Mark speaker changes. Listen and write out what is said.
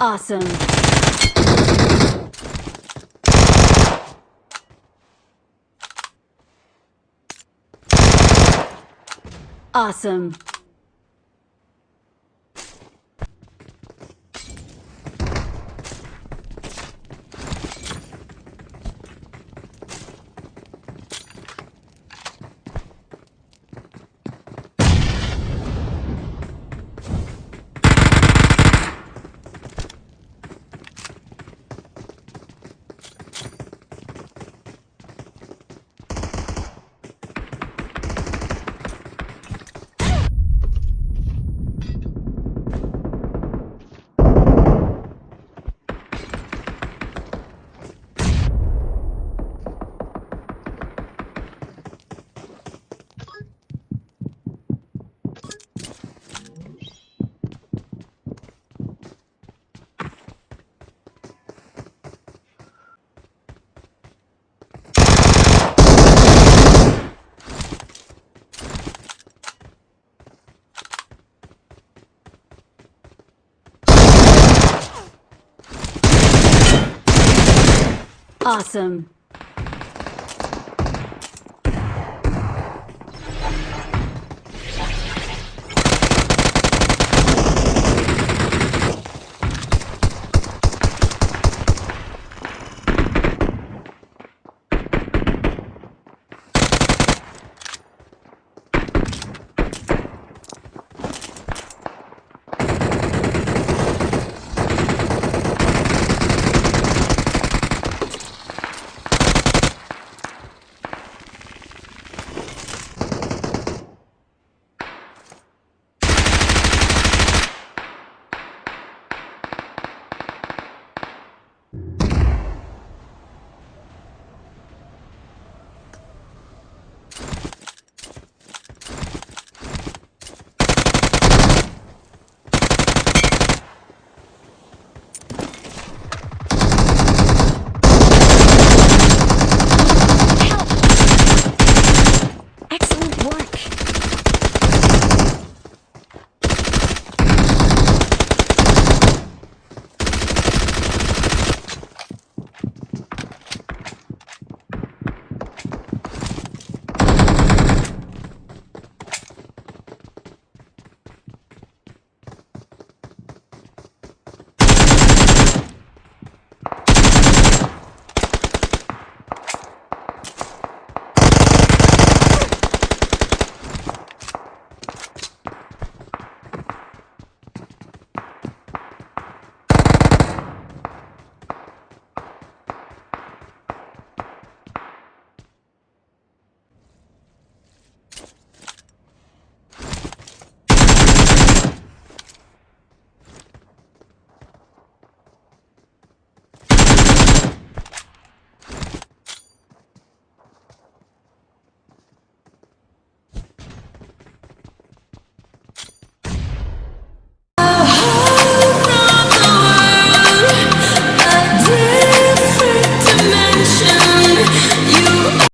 Speaker 1: Awesome. Awesome. Awesome.